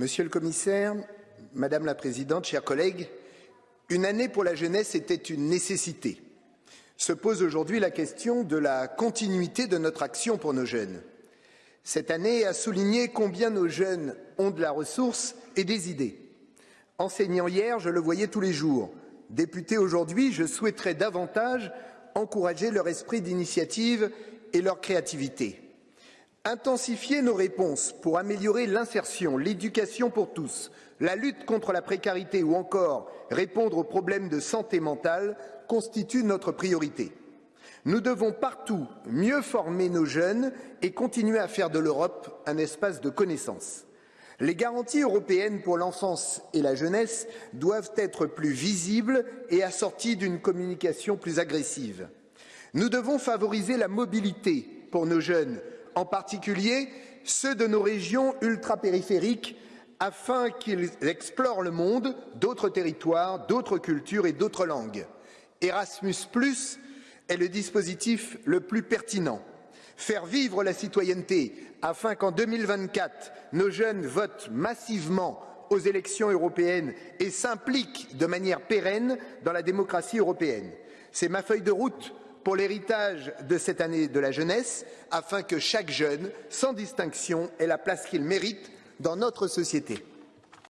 Monsieur le commissaire, Madame la Présidente, chers collègues, une année pour la jeunesse était une nécessité. Se pose aujourd'hui la question de la continuité de notre action pour nos jeunes. Cette année a souligné combien nos jeunes ont de la ressource et des idées. Enseignant hier, je le voyais tous les jours. Député aujourd'hui, je souhaiterais davantage encourager leur esprit d'initiative et leur créativité. Intensifier nos réponses pour améliorer l'insertion, l'éducation pour tous, la lutte contre la précarité ou encore répondre aux problèmes de santé mentale constitue notre priorité. Nous devons partout mieux former nos jeunes et continuer à faire de l'Europe un espace de connaissance. Les garanties européennes pour l'enfance et la jeunesse doivent être plus visibles et assorties d'une communication plus agressive. Nous devons favoriser la mobilité pour nos jeunes, en particulier ceux de nos régions ultrapériphériques, afin qu'ils explorent le monde, d'autres territoires, d'autres cultures et d'autres langues. Erasmus est le dispositif le plus pertinent. Faire vivre la citoyenneté afin qu'en 2024, nos jeunes votent massivement aux élections européennes et s'impliquent de manière pérenne dans la démocratie européenne. C'est ma feuille de route pour l'héritage de cette année de la jeunesse, afin que chaque jeune, sans distinction, ait la place qu'il mérite dans notre société.